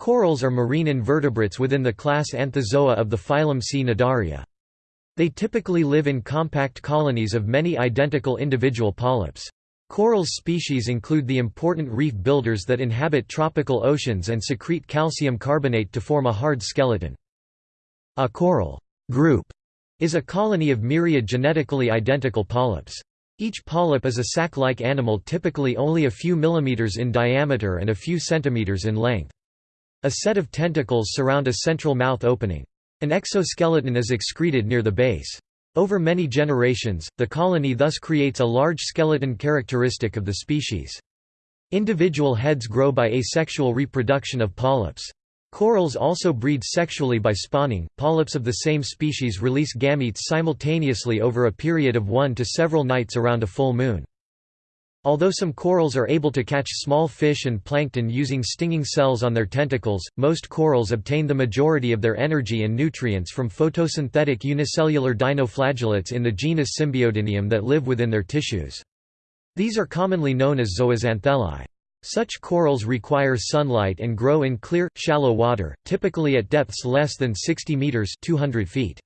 Corals are marine invertebrates within the class Anthozoa of the phylum Cnidaria. They typically live in compact colonies of many identical individual polyps. Coral species include the important reef builders that inhabit tropical oceans and secrete calcium carbonate to form a hard skeleton. A coral group is a colony of myriad genetically identical polyps. Each polyp is a sac-like animal typically only a few millimeters in diameter and a few centimeters in length. A set of tentacles surround a central mouth opening. An exoskeleton is excreted near the base. Over many generations, the colony thus creates a large skeleton characteristic of the species. Individual heads grow by asexual reproduction of polyps. Corals also breed sexually by spawning. Polyps of the same species release gametes simultaneously over a period of one to several nights around a full moon. Although some corals are able to catch small fish and plankton using stinging cells on their tentacles, most corals obtain the majority of their energy and nutrients from photosynthetic unicellular dinoflagellates in the genus Symbiodinium that live within their tissues. These are commonly known as zooxanthellae. Such corals require sunlight and grow in clear, shallow water, typically at depths less than 60 meters 200 feet.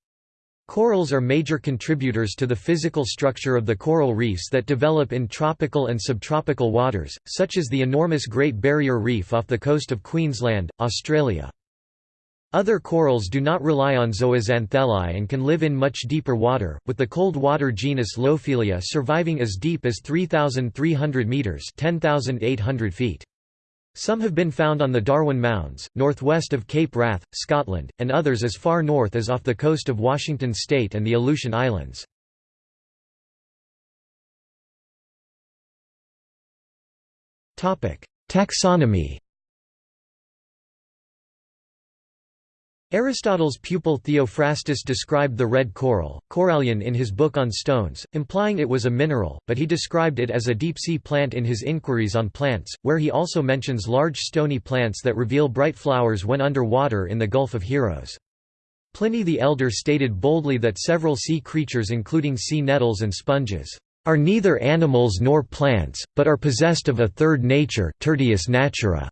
Corals are major contributors to the physical structure of the coral reefs that develop in tropical and subtropical waters, such as the enormous Great Barrier Reef off the coast of Queensland, Australia. Other corals do not rely on zooxanthellae and can live in much deeper water, with the cold water genus Lophelia surviving as deep as 3,300 metres 10,800 feet. Some have been found on the Darwin Mounds, northwest of Cape Wrath, Scotland, and others as far north as off the coast of Washington state and the Aleutian Islands. Taxonomy Aristotle's pupil Theophrastus described the red coral, corallion in his book on stones, implying it was a mineral, but he described it as a deep-sea plant in his Inquiries on Plants, where he also mentions large stony plants that reveal bright flowers when under water in the Gulf of Heroes. Pliny the Elder stated boldly that several sea creatures including sea nettles and sponges, "...are neither animals nor plants, but are possessed of a third nature tertius natura."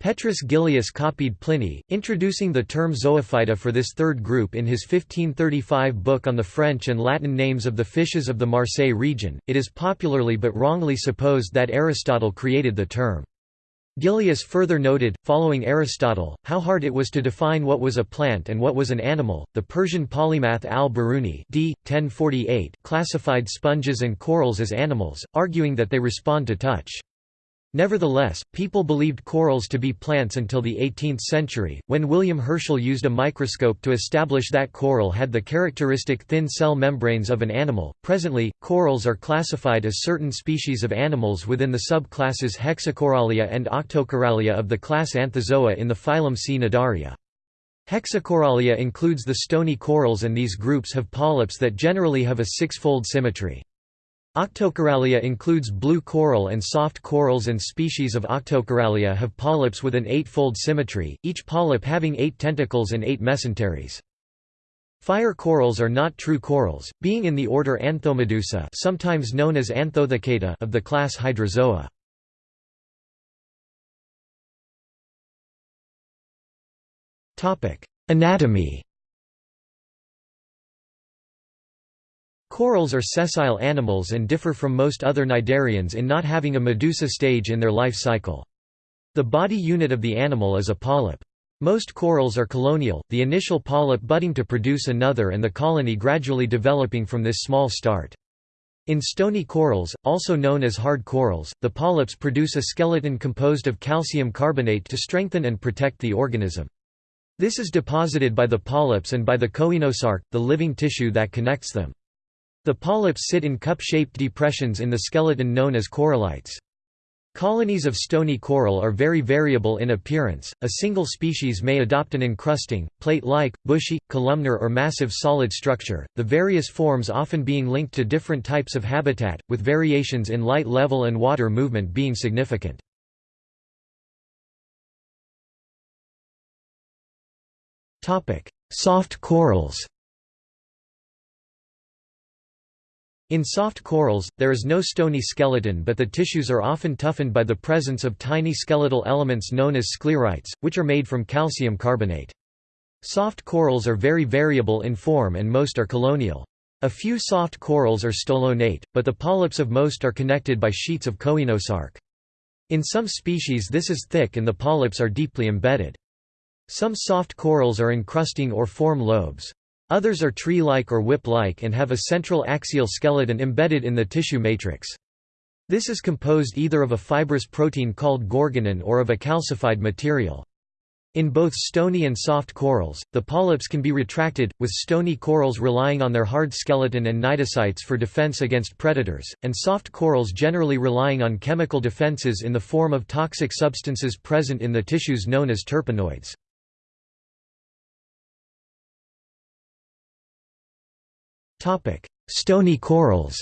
Petrus Gillius copied Pliny, introducing the term zoophyta for this third group in his 1535 book on the French and Latin names of the fishes of the Marseille region. It is popularly but wrongly supposed that Aristotle created the term. Gillius further noted, following Aristotle, how hard it was to define what was a plant and what was an animal. The Persian polymath al-Biruni d. 1048 classified sponges and corals as animals, arguing that they respond to touch. Nevertheless, people believed corals to be plants until the 18th century, when William Herschel used a microscope to establish that coral had the characteristic thin cell membranes of an animal. Presently, corals are classified as certain species of animals within the subclasses Hexacorallia and Octocorallia of the class Anthozoa in the phylum Cnidaria. Hexacorallia includes the stony corals and these groups have polyps that generally have a six-fold symmetry. Octocorallia includes blue coral and soft corals and species of Octocorallia have polyps with an eight-fold symmetry, each polyp having eight tentacles and eight mesenteries. Fire corals are not true corals, being in the order Anthomedusa sometimes known as Anthothecata of the class Hydrozoa. Anatomy Corals are sessile animals and differ from most other cnidarians in not having a medusa stage in their life cycle. The body unit of the animal is a polyp. Most corals are colonial, the initial polyp budding to produce another and the colony gradually developing from this small start. In stony corals, also known as hard corals, the polyps produce a skeleton composed of calcium carbonate to strengthen and protect the organism. This is deposited by the polyps and by the coenosarc, the living tissue that connects them. The polyps sit in cup-shaped depressions in the skeleton known as corallites. Colonies of stony coral are very variable in appearance, a single species may adopt an encrusting, plate-like, bushy, columnar or massive solid structure, the various forms often being linked to different types of habitat, with variations in light level and water movement being significant. Soft corals In soft corals, there is no stony skeleton but the tissues are often toughened by the presence of tiny skeletal elements known as sclerites, which are made from calcium carbonate. Soft corals are very variable in form and most are colonial. A few soft corals are stolonate, but the polyps of most are connected by sheets of coenosarc. In some species this is thick and the polyps are deeply embedded. Some soft corals are encrusting or form lobes. Others are tree-like or whip-like and have a central axial skeleton embedded in the tissue matrix. This is composed either of a fibrous protein called gorgonin or of a calcified material. In both stony and soft corals, the polyps can be retracted, with stony corals relying on their hard skeleton and cnidocytes for defense against predators, and soft corals generally relying on chemical defenses in the form of toxic substances present in the tissues known as terpenoids. Stony corals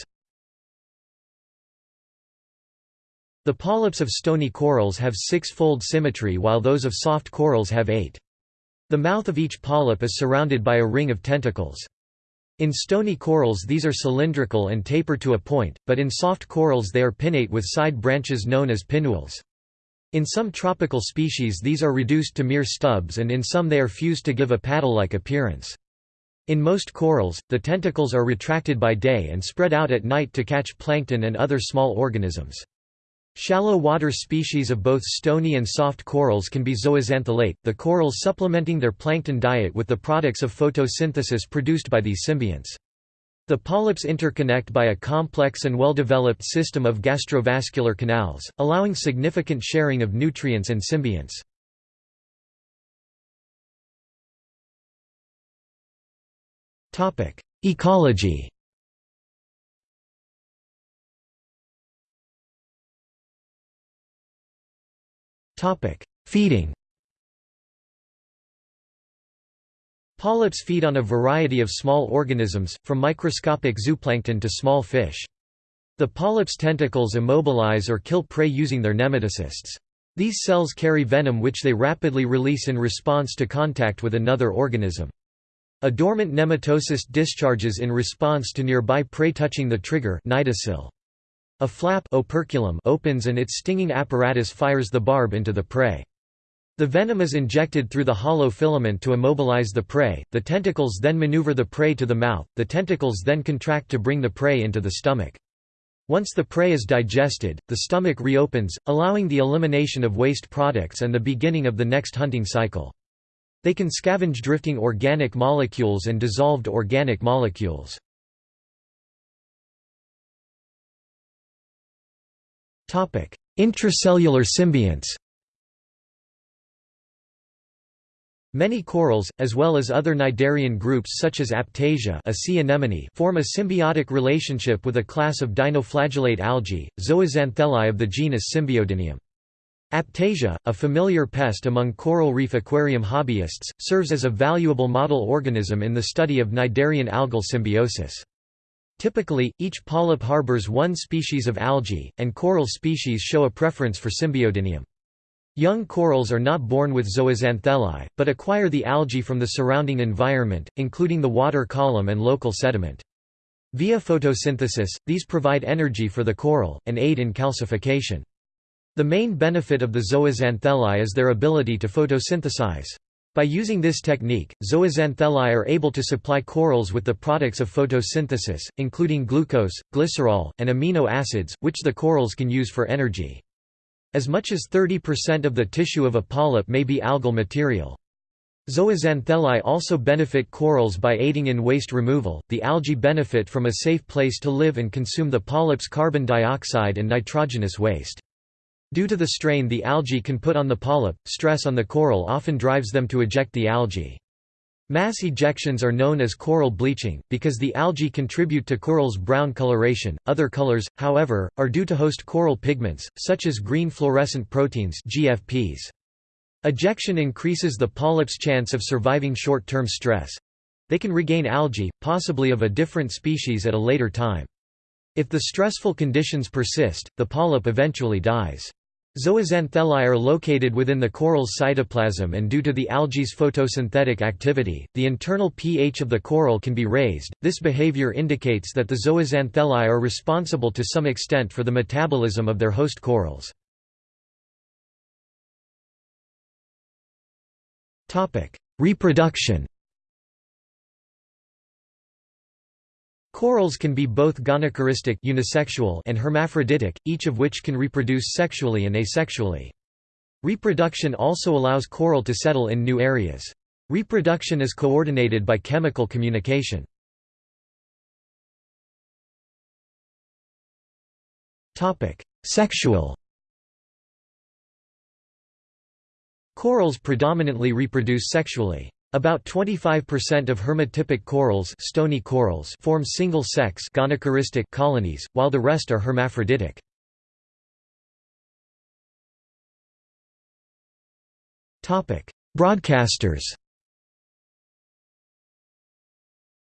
The polyps of stony corals have six-fold symmetry while those of soft corals have eight. The mouth of each polyp is surrounded by a ring of tentacles. In stony corals these are cylindrical and taper to a point, but in soft corals they are pinnate with side branches known as pinnules. In some tropical species these are reduced to mere stubs and in some they are fused to give a paddle-like appearance. In most corals, the tentacles are retracted by day and spread out at night to catch plankton and other small organisms. Shallow water species of both stony and soft corals can be zooxanthellate, the corals supplementing their plankton diet with the products of photosynthesis produced by these symbionts. The polyps interconnect by a complex and well-developed system of gastrovascular canals, allowing significant sharing of nutrients and symbionts. Ecology Feeding Polyps feed on a variety of small organisms, from microscopic zooplankton to small fish. The polyp's tentacles immobilize or kill prey using their nematocysts. These cells carry venom which they rapidly release in response to contact with another organism. A dormant nematocyst discharges in response to nearby prey touching the trigger A flap operculum opens and its stinging apparatus fires the barb into the prey. The venom is injected through the hollow filament to immobilize the prey, the tentacles then maneuver the prey to the mouth, the tentacles then contract to bring the prey into the stomach. Once the prey is digested, the stomach reopens, allowing the elimination of waste products and the beginning of the next hunting cycle. They can scavenge drifting organic molecules and dissolved organic molecules. Intracellular symbionts Many corals, as well as other cnidarian groups such as Aiptasia a sea anemone form a symbiotic relationship with a class of dinoflagellate algae, Zooxanthellae of the genus Symbiodinium. Aiptasia, a familiar pest among coral reef aquarium hobbyists, serves as a valuable model organism in the study of cnidarian algal symbiosis. Typically, each polyp harbors one species of algae, and coral species show a preference for Symbiodinium. Young corals are not born with zooxanthellae, but acquire the algae from the surrounding environment, including the water column and local sediment. Via photosynthesis, these provide energy for the coral, and aid in calcification. The main benefit of the zooxanthellae is their ability to photosynthesize. By using this technique, zooxanthellae are able to supply corals with the products of photosynthesis, including glucose, glycerol, and amino acids, which the corals can use for energy. As much as 30% of the tissue of a polyp may be algal material. Zooxanthellae also benefit corals by aiding in waste removal. The algae benefit from a safe place to live and consume the polyp's carbon dioxide and nitrogenous waste. Due to the strain the algae can put on the polyp, stress on the coral often drives them to eject the algae. Mass ejections are known as coral bleaching, because the algae contribute to coral's brown coloration. Other colors, however, are due to host coral pigments, such as green fluorescent proteins GFPs. Ejection increases the polyp's chance of surviving short-term stress. They can regain algae, possibly of a different species at a later time. If the stressful conditions persist, the polyp eventually dies. Zooxanthellae are located within the coral's cytoplasm and due to the algae's photosynthetic activity, the internal pH of the coral can be raised. This behavior indicates that the zooxanthellae are responsible to some extent for the metabolism of their host corals. Topic: Reproduction Corals can be both gonochoristic unisexual and hermaphroditic, each of which can reproduce sexually and asexually. Reproduction also allows coral to settle in new areas. Reproduction is coordinated by chemical communication. Sexual Corals predominantly reproduce sexually. About 25% of hermatypic corals, stony corals form single-sex colonies, while the rest are hermaphroditic. Broadcasters.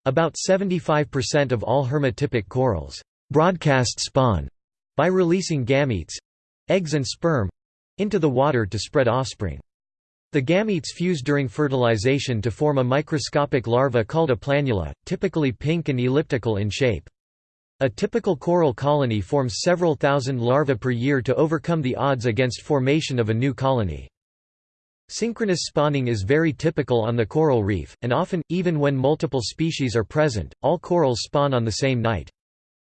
About 75% of all hermatypic corals broadcast spawn by releasing gametes eggs and sperm into the water to spread offspring. The gametes fuse during fertilization to form a microscopic larva called a planula, typically pink and elliptical in shape. A typical coral colony forms several thousand larvae per year to overcome the odds against formation of a new colony. Synchronous spawning is very typical on the coral reef, and often, even when multiple species are present, all corals spawn on the same night.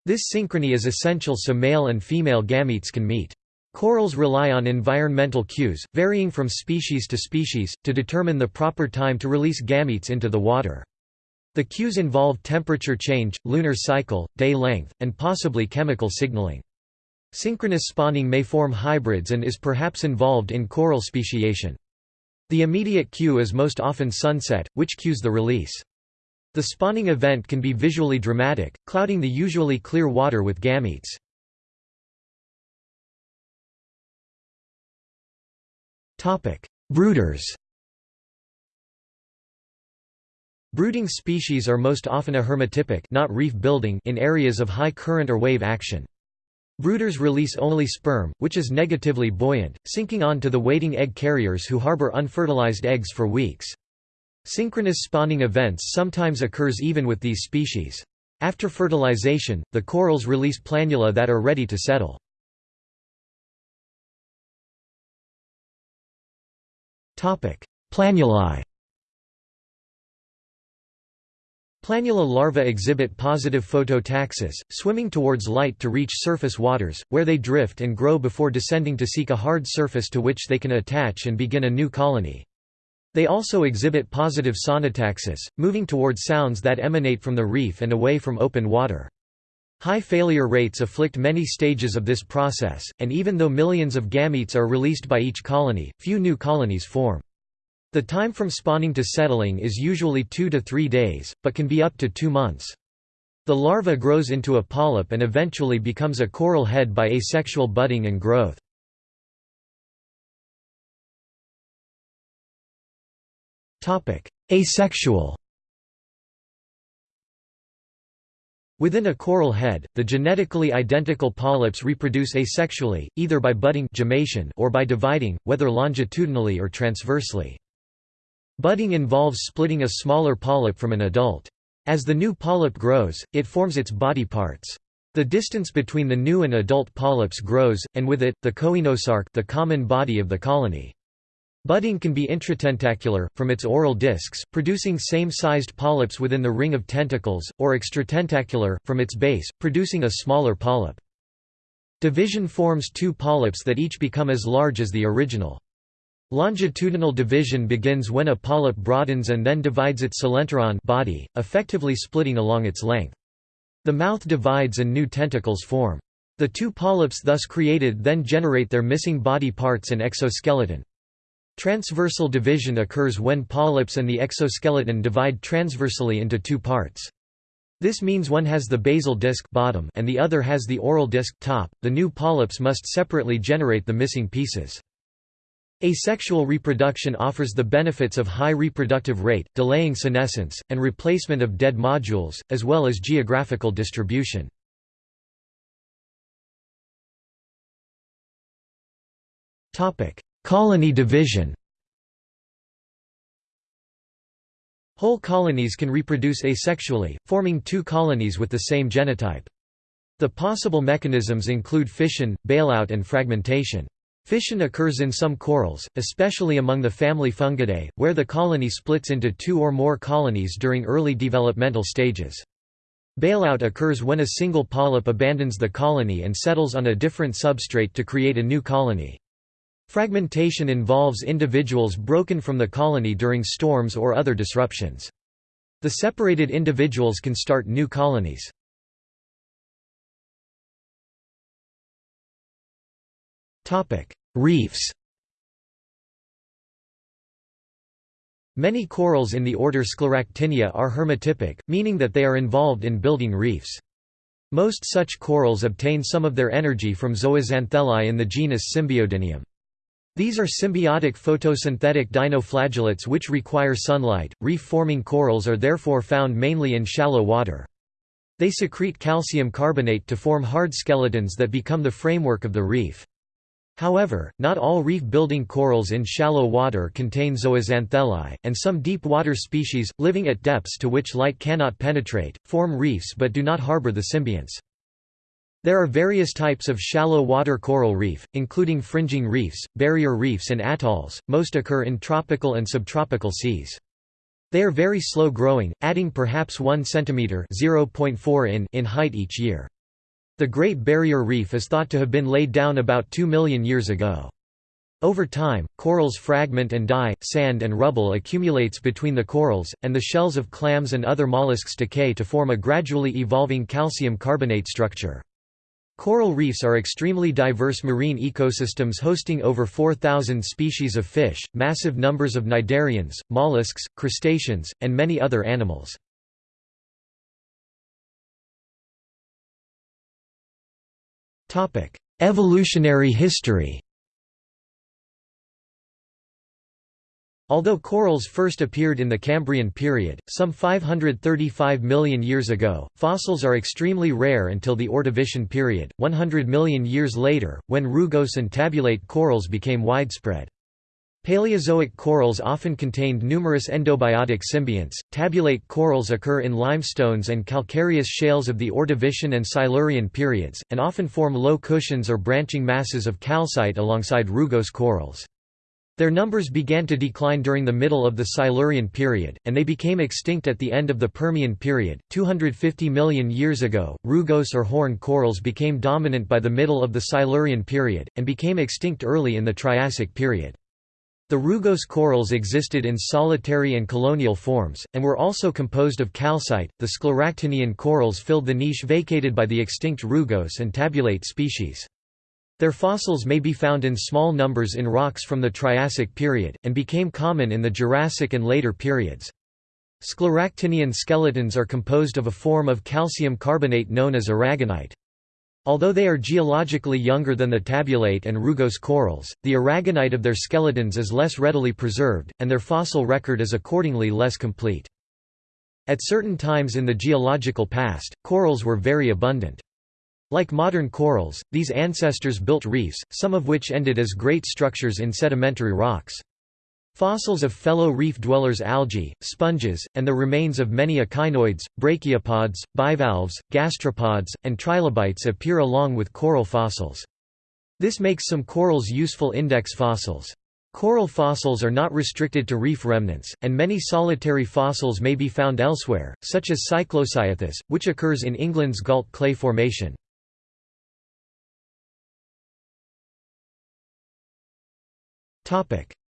This synchrony is essential so male and female gametes can meet. Corals rely on environmental cues, varying from species to species, to determine the proper time to release gametes into the water. The cues involve temperature change, lunar cycle, day length, and possibly chemical signaling. Synchronous spawning may form hybrids and is perhaps involved in coral speciation. The immediate cue is most often sunset, which cues the release. The spawning event can be visually dramatic, clouding the usually clear water with gametes. Brooders. Brooding species are most often a hermatypic not reef building in areas of high current or wave action. Brooders release only sperm, which is negatively buoyant, sinking on to the waiting egg carriers who harbor unfertilized eggs for weeks. Synchronous spawning events sometimes occurs even with these species. After fertilization, the corals release planula that are ready to settle. Planulae Planula larvae exhibit positive phototaxis, swimming towards light to reach surface waters, where they drift and grow before descending to seek a hard surface to which they can attach and begin a new colony. They also exhibit positive sonotaxis, moving towards sounds that emanate from the reef and away from open water. High failure rates afflict many stages of this process, and even though millions of gametes are released by each colony, few new colonies form. The time from spawning to settling is usually two to three days, but can be up to two months. The larva grows into a polyp and eventually becomes a coral head by asexual budding and growth. Asexual Within a coral head, the genetically identical polyps reproduce asexually, either by budding or by dividing, whether longitudinally or transversely. Budding involves splitting a smaller polyp from an adult. As the new polyp grows, it forms its body parts. The distance between the new and adult polyps grows, and with it, the coenosarc the common body of the colony. Budding can be intratentacular, from its oral discs, producing same-sized polyps within the ring of tentacles, or extratentacular, from its base, producing a smaller polyp. Division forms two polyps that each become as large as the original. Longitudinal division begins when a polyp broadens and then divides its coelenteron body, effectively splitting along its length. The mouth divides and new tentacles form. The two polyps thus created then generate their missing body parts and exoskeleton. Transversal division occurs when polyps and the exoskeleton divide transversally into two parts. This means one has the basal disc bottom and the other has the oral disc top. The new polyps must separately generate the missing pieces. Asexual reproduction offers the benefits of high reproductive rate, delaying senescence, and replacement of dead modules, as well as geographical distribution. Colony division Whole colonies can reproduce asexually, forming two colonies with the same genotype. The possible mechanisms include fission, bailout and fragmentation. Fission occurs in some corals, especially among the family Fungidae, where the colony splits into two or more colonies during early developmental stages. Bailout occurs when a single polyp abandons the colony and settles on a different substrate to create a new colony. Fragmentation involves individuals broken from the colony during storms or other disruptions. The separated individuals can start new colonies. Reefs Many corals in the order Scleractinia are hermatypic, meaning that they are involved in building reefs. Most such corals obtain some of their energy from zooxanthellae in the genus Symbiodinium. These are symbiotic photosynthetic dinoflagellates which require sunlight. Reef forming corals are therefore found mainly in shallow water. They secrete calcium carbonate to form hard skeletons that become the framework of the reef. However, not all reef-building corals in shallow water contain zooxanthellae, and some deep-water species, living at depths to which light cannot penetrate, form reefs but do not harbor the symbionts. There are various types of shallow water coral reef, including fringing reefs, barrier reefs and atolls, most occur in tropical and subtropical seas. They are very slow growing, adding perhaps 1 cm in, in height each year. The Great Barrier Reef is thought to have been laid down about 2 million years ago. Over time, corals fragment and die, sand and rubble accumulates between the corals, and the shells of clams and other mollusks decay to form a gradually evolving calcium carbonate structure. Coral reefs are extremely diverse marine ecosystems hosting over 4,000 species of fish, massive numbers of cnidarians, mollusks, crustaceans, and many other animals. Evolutionary history. Although corals first appeared in the Cambrian period, some 535 million years ago, fossils are extremely rare until the Ordovician period, 100 million years later, when rugose and tabulate corals became widespread. Paleozoic corals often contained numerous endobiotic symbionts. Tabulate corals occur in limestones and calcareous shales of the Ordovician and Silurian periods, and often form low cushions or branching masses of calcite alongside rugose corals. Their numbers began to decline during the middle of the Silurian period, and they became extinct at the end of the Permian period. 250 million years ago, rugose or horn corals became dominant by the middle of the Silurian period, and became extinct early in the Triassic period. The rugose corals existed in solitary and colonial forms, and were also composed of calcite. The scleractinian corals filled the niche vacated by the extinct rugose and tabulate species. Their fossils may be found in small numbers in rocks from the Triassic period, and became common in the Jurassic and later periods. Scleractinian skeletons are composed of a form of calcium carbonate known as aragonite. Although they are geologically younger than the tabulate and rugose corals, the aragonite of their skeletons is less readily preserved, and their fossil record is accordingly less complete. At certain times in the geological past, corals were very abundant. Like modern corals, these ancestors built reefs, some of which ended as great structures in sedimentary rocks. Fossils of fellow reef dwellers algae, sponges, and the remains of many echinoids, brachiopods, bivalves, gastropods, and trilobites appear along with coral fossils. This makes some corals useful index fossils. Coral fossils are not restricted to reef remnants, and many solitary fossils may be found elsewhere, such as Cyclocyathus, which occurs in England's Gault Clay Formation.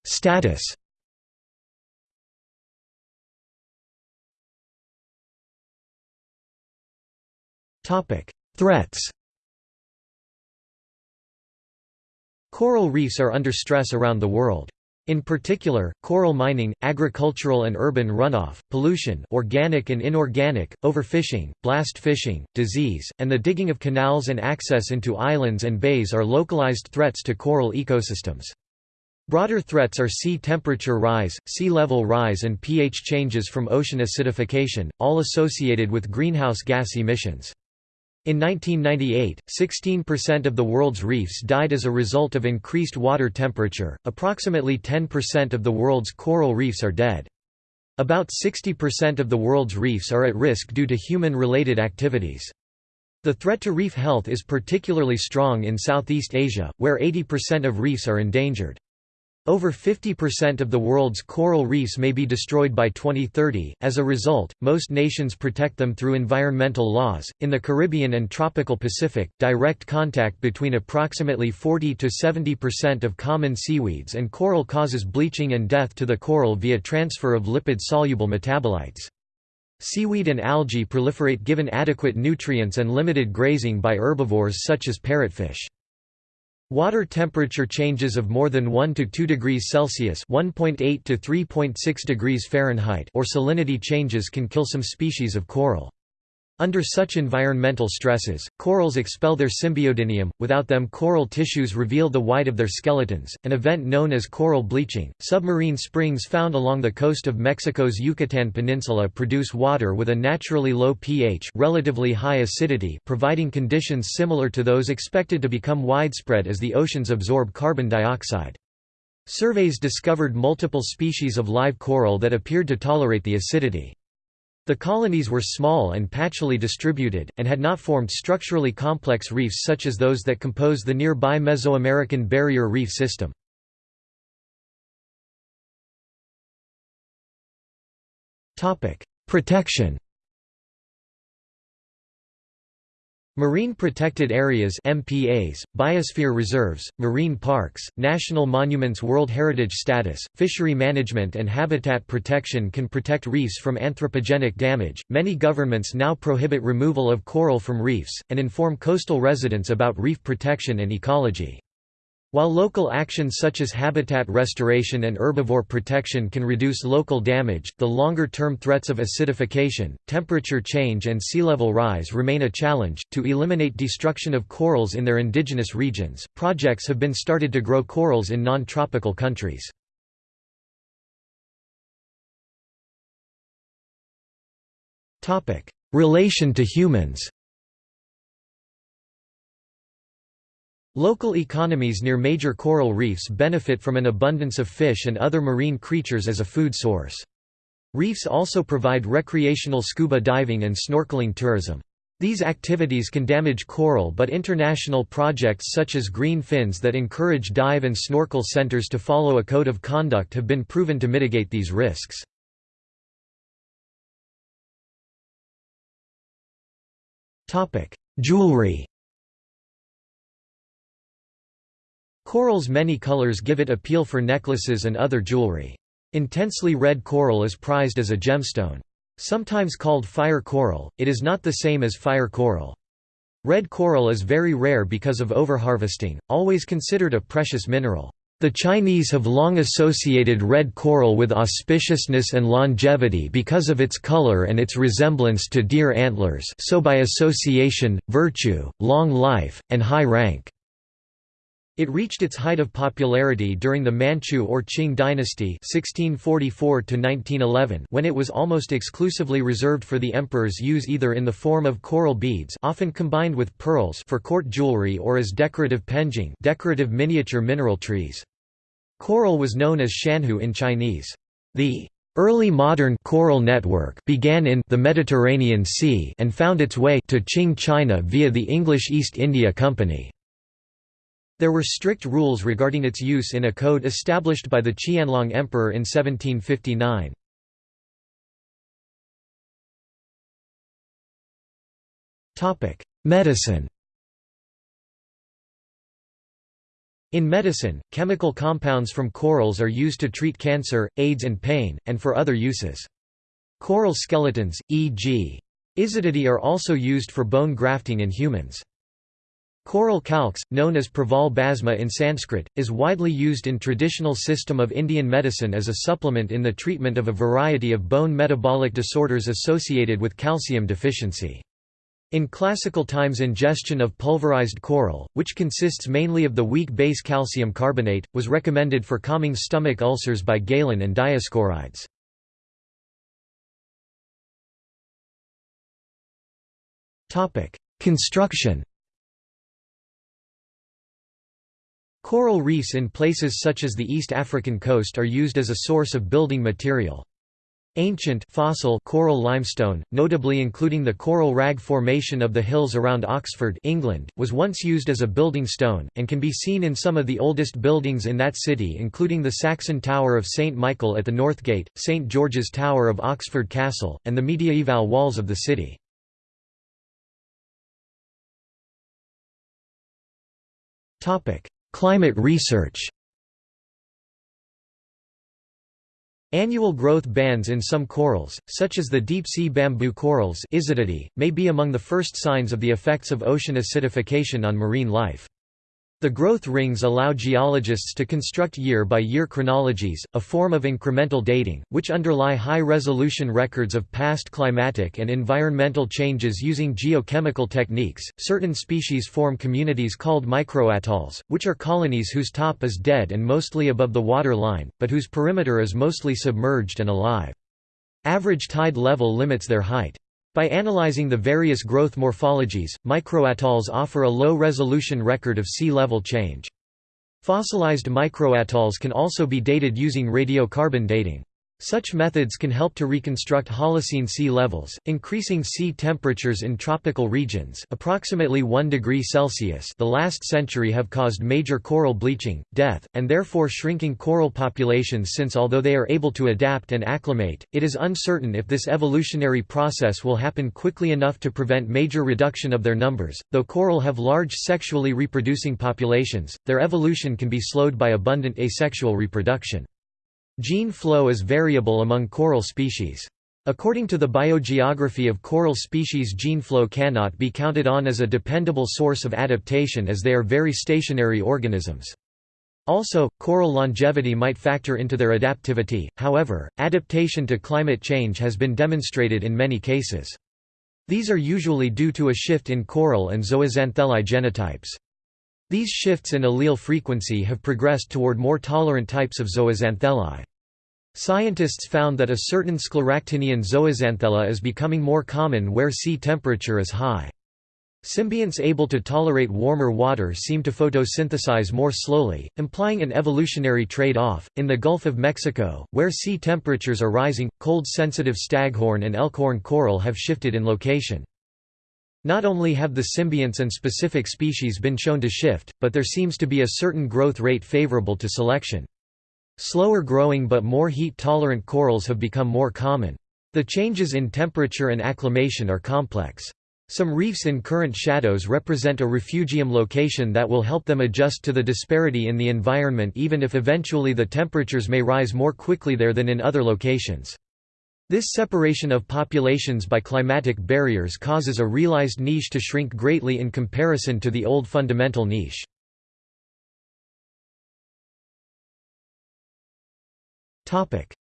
Status Threats Coral reefs are under stress around the world. In particular, coral mining, agricultural and urban runoff, pollution organic and inorganic, overfishing, blast fishing, disease, and the digging of canals and access into islands and bays are localized threats to coral ecosystems. Broader threats are sea temperature rise, sea level rise and pH changes from ocean acidification, all associated with greenhouse gas emissions. In 1998, 16% of the world's reefs died as a result of increased water temperature, approximately 10% of the world's coral reefs are dead. About 60% of the world's reefs are at risk due to human-related activities. The threat to reef health is particularly strong in Southeast Asia, where 80% of reefs are endangered. Over 50% of the world's coral reefs may be destroyed by 2030. As a result, most nations protect them through environmental laws. In the Caribbean and tropical Pacific, direct contact between approximately 40 to 70% of common seaweeds and coral causes bleaching and death to the coral via transfer of lipid-soluble metabolites. Seaweed and algae proliferate given adequate nutrients and limited grazing by herbivores such as parrotfish. Water temperature changes of more than 1 to 2 degrees Celsius (1.8 to 3.6 degrees Fahrenheit) or salinity changes can kill some species of coral. Under such environmental stresses, corals expel their symbiodinium, without them coral tissues reveal the white of their skeletons, an event known as coral bleaching. Submarine springs found along the coast of Mexico's Yucatan Peninsula produce water with a naturally low pH, relatively high acidity, providing conditions similar to those expected to become widespread as the oceans absorb carbon dioxide. Surveys discovered multiple species of live coral that appeared to tolerate the acidity. The colonies were small and patchily distributed, and had not formed structurally complex reefs such as those that compose the nearby Mesoamerican Barrier Reef system. Protection Marine Protected Areas MPAs, Biosphere Reserves, Marine Parks, National Monuments World Heritage Status, Fishery Management and Habitat Protection can protect reefs from anthropogenic damage. Many governments now prohibit removal of coral from reefs, and inform coastal residents about reef protection and ecology. While local actions such as habitat restoration and herbivore protection can reduce local damage, the longer-term threats of acidification, temperature change and sea level rise remain a challenge. To eliminate destruction of corals in their indigenous regions, projects have been started to grow corals in non-tropical countries. Topic: Relation to humans Local economies near major coral reefs benefit from an abundance of fish and other marine creatures as a food source. Reefs also provide recreational scuba diving and snorkeling tourism. These activities can damage coral but international projects such as Green Fins that encourage dive and snorkel centers to follow a code of conduct have been proven to mitigate these risks. Jewelry Coral's many colors give it appeal for necklaces and other jewelry. Intensely red coral is prized as a gemstone. Sometimes called fire coral, it is not the same as fire coral. Red coral is very rare because of overharvesting, always considered a precious mineral. The Chinese have long associated red coral with auspiciousness and longevity because of its color and its resemblance to deer antlers so by association, virtue, long life, and high rank. It reached its height of popularity during the Manchu or Qing dynasty 1644 when it was almost exclusively reserved for the emperor's use either in the form of coral beads often combined with pearls for court jewelry or as decorative penjing decorative miniature mineral trees. Coral was known as shanhu in Chinese. The Early modern coral network began in the Mediterranean Sea and found its way to Qing China via the English East India Company. There were strict rules regarding its use in a code established by the Qianlong Emperor in 1759. Medicine In medicine, chemical compounds from corals are used to treat cancer, AIDS and pain, and for other uses. Coral skeletons, e.g. Isididae are also used for bone grafting in humans. Coral calx, known as praval bhasma in Sanskrit, is widely used in traditional system of Indian medicine as a supplement in the treatment of a variety of bone metabolic disorders associated with calcium deficiency. In classical times ingestion of pulverized coral, which consists mainly of the weak base calcium carbonate, was recommended for calming stomach ulcers by Galen and Dioscorides. Construction Coral reefs in places such as the East African coast are used as a source of building material. Ancient fossil coral limestone, notably including the coral rag formation of the hills around Oxford England, was once used as a building stone, and can be seen in some of the oldest buildings in that city including the Saxon Tower of St Michael at the North Gate, St George's Tower of Oxford Castle, and the mediaeval walls of the city. Climate research Annual growth bands in some corals, such as the deep-sea bamboo corals may be among the first signs of the effects of ocean acidification on marine life. The growth rings allow geologists to construct year-by-year -year chronologies, a form of incremental dating, which underlie high-resolution records of past climatic and environmental changes using geochemical techniques. Certain species form communities called microatolls, which are colonies whose top is dead and mostly above the water line, but whose perimeter is mostly submerged and alive. Average tide level limits their height. By analyzing the various growth morphologies, microatolls offer a low-resolution record of sea level change. Fossilized microatolls can also be dated using radiocarbon dating. Such methods can help to reconstruct Holocene sea levels, increasing sea temperatures in tropical regions approximately 1 degree Celsius the last century have caused major coral bleaching, death, and therefore shrinking coral populations since although they are able to adapt and acclimate, it is uncertain if this evolutionary process will happen quickly enough to prevent major reduction of their numbers. Though coral have large sexually reproducing populations, their evolution can be slowed by abundant asexual reproduction. Gene flow is variable among coral species. According to the biogeography of coral species gene flow cannot be counted on as a dependable source of adaptation as they are very stationary organisms. Also, coral longevity might factor into their adaptivity, however, adaptation to climate change has been demonstrated in many cases. These are usually due to a shift in coral and zooxanthellae genotypes. These shifts in allele frequency have progressed toward more tolerant types of zooxanthellae. Scientists found that a certain scleractinian zooxanthella is becoming more common where sea temperature is high. Symbionts able to tolerate warmer water seem to photosynthesize more slowly, implying an evolutionary trade-off. In the Gulf of Mexico, where sea temperatures are rising, cold-sensitive staghorn and elkhorn coral have shifted in location. Not only have the symbionts and specific species been shown to shift, but there seems to be a certain growth rate favorable to selection. Slower growing but more heat-tolerant corals have become more common. The changes in temperature and acclimation are complex. Some reefs in current shadows represent a refugium location that will help them adjust to the disparity in the environment even if eventually the temperatures may rise more quickly there than in other locations. This separation of populations by climatic barriers causes a realized niche to shrink greatly in comparison to the old fundamental niche.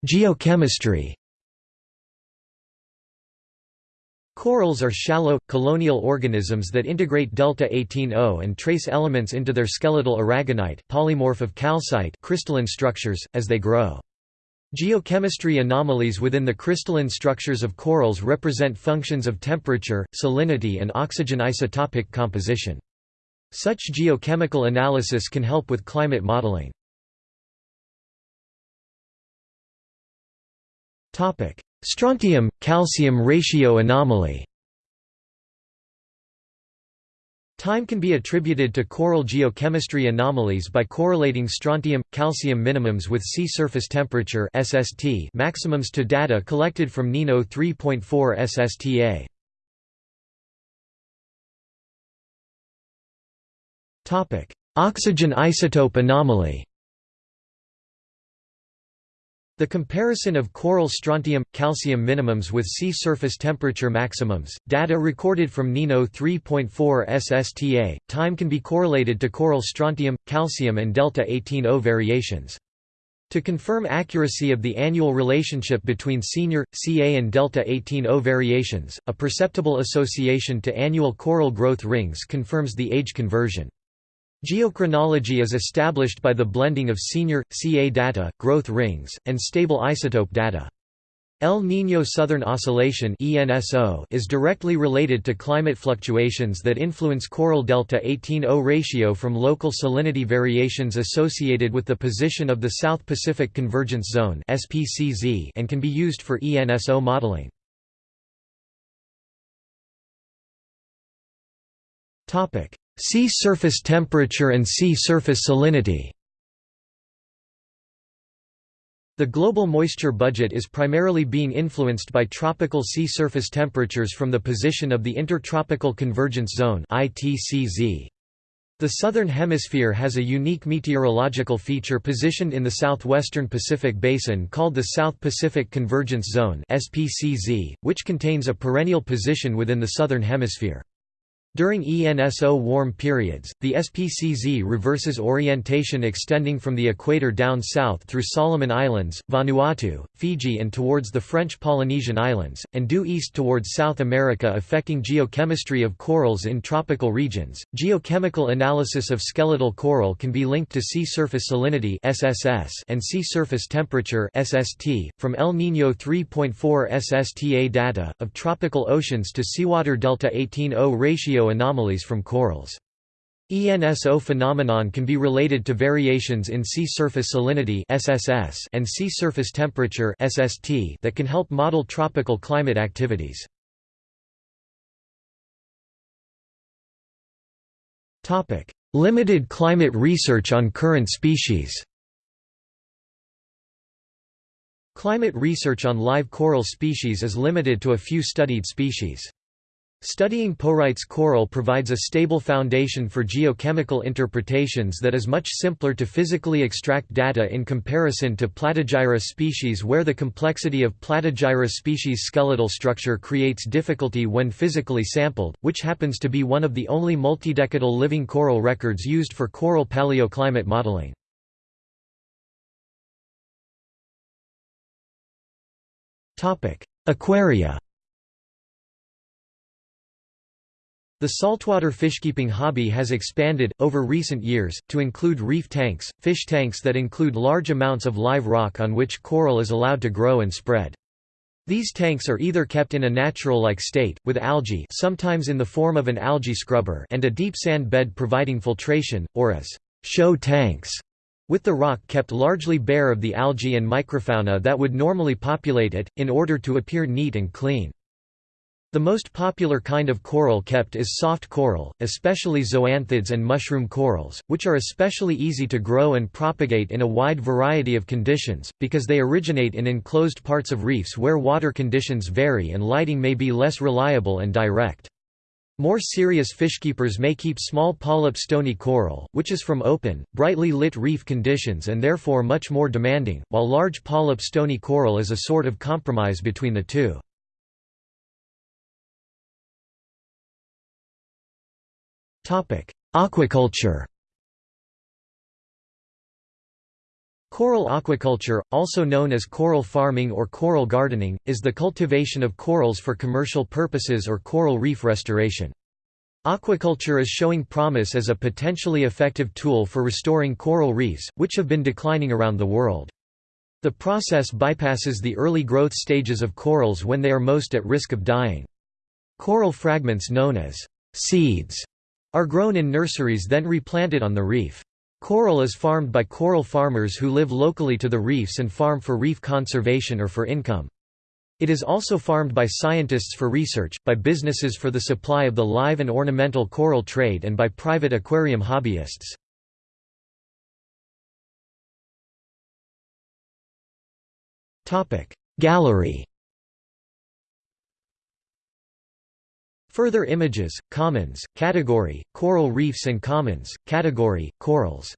Geochemistry Corals are shallow, colonial organisms that integrate delta-18O and trace elements into their skeletal aragonite polymorph of calcite crystalline structures, as they grow. Geochemistry anomalies within the crystalline structures of corals represent functions of temperature, salinity and oxygen isotopic composition. Such geochemical analysis can help with climate modeling. Strontium-calcium ratio anomaly Time can be attributed to coral geochemistry anomalies by correlating strontium-calcium minimums with sea surface temperature SST maximums to data collected from NINO 3.4 SSTA. Topic: Oxygen isotope anomaly the comparison of coral strontium-calcium minimums with sea surface temperature maximums, data recorded from NINO 3.4 SSTA, time can be correlated to coral strontium, calcium and delta-18O variations. To confirm accuracy of the annual relationship between senior, Ca and delta-18O variations, a perceptible association to annual coral growth rings confirms the age conversion. Geochronology is established by the blending of senior, Ca data, growth rings, and stable isotope data. El Niño Southern Oscillation is directly related to climate fluctuations that influence coral delta 18O ratio from local salinity variations associated with the position of the South Pacific Convergence Zone and can be used for ENSO modeling. Sea surface temperature and sea surface salinity the global moisture budget is primarily being influenced by tropical sea surface temperatures from the position of the Intertropical Convergence Zone The Southern Hemisphere has a unique meteorological feature positioned in the southwestern Pacific Basin called the South Pacific Convergence Zone which contains a perennial position within the Southern Hemisphere. During ENSO warm periods, the SPCZ reverses orientation extending from the equator down south through Solomon Islands, Vanuatu, Fiji and towards the French Polynesian Islands, and due east towards South America affecting geochemistry of corals in tropical regions. Geochemical analysis of skeletal coral can be linked to sea surface salinity SSS and sea surface temperature SST. From El Niño 3.4 SSTA data, of tropical oceans to seawater delta 18O ratio anomalies from corals. ENSO phenomenon can be related to variations in sea surface salinity SSS and sea surface temperature SST that can help model tropical climate activities. Topic: Limited climate research on current species. Climate research on live coral species is limited to a few studied species. Studying Porites coral provides a stable foundation for geochemical interpretations that is much simpler to physically extract data in comparison to Platygyra species where the complexity of Platygyra species skeletal structure creates difficulty when physically sampled, which happens to be one of the only multidecadal living coral records used for coral paleoclimate modeling. Aquaria The saltwater fishkeeping hobby has expanded, over recent years, to include reef tanks, fish tanks that include large amounts of live rock on which coral is allowed to grow and spread. These tanks are either kept in a natural-like state, with algae sometimes in the form of an algae scrubber and a deep sand bed providing filtration, or as show tanks, with the rock kept largely bare of the algae and microfauna that would normally populate it, in order to appear neat and clean. The most popular kind of coral kept is soft coral, especially zoanthids and mushroom corals, which are especially easy to grow and propagate in a wide variety of conditions, because they originate in enclosed parts of reefs where water conditions vary and lighting may be less reliable and direct. More serious fishkeepers may keep small polyp stony coral, which is from open, brightly lit reef conditions and therefore much more demanding, while large polyp stony coral is a sort of compromise between the two. Aquaculture Coral aquaculture, also known as coral farming or coral gardening, is the cultivation of corals for commercial purposes or coral reef restoration. Aquaculture is showing promise as a potentially effective tool for restoring coral reefs, which have been declining around the world. The process bypasses the early growth stages of corals when they are most at risk of dying. Coral fragments known as seeds are grown in nurseries then replanted on the reef. Coral is farmed by coral farmers who live locally to the reefs and farm for reef conservation or for income. It is also farmed by scientists for research, by businesses for the supply of the live and ornamental coral trade and by private aquarium hobbyists. Gallery Further images, commons, category, coral reefs and commons, category, corals